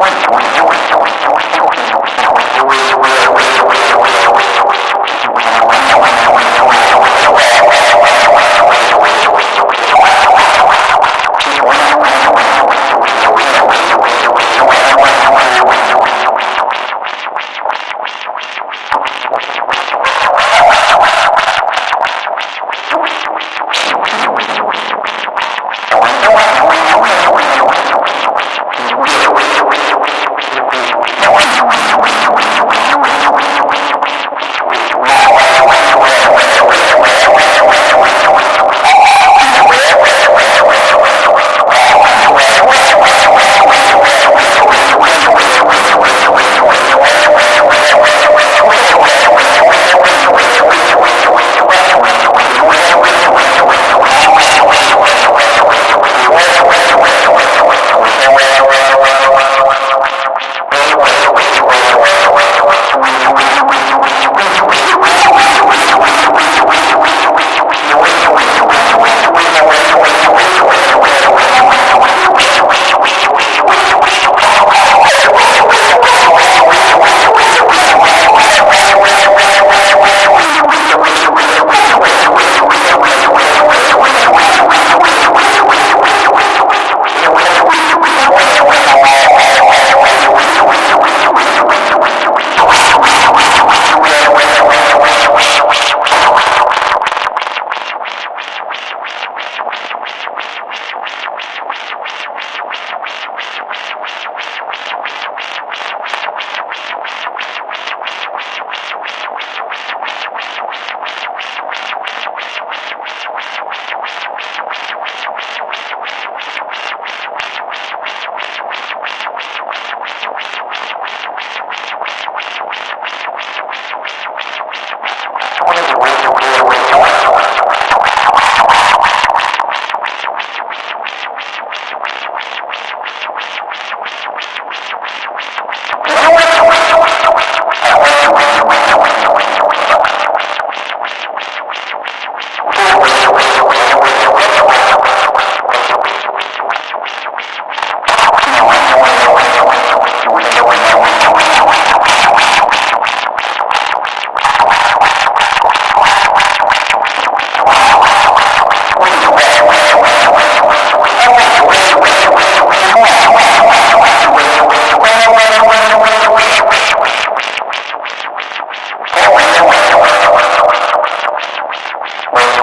Wait, wait, wait.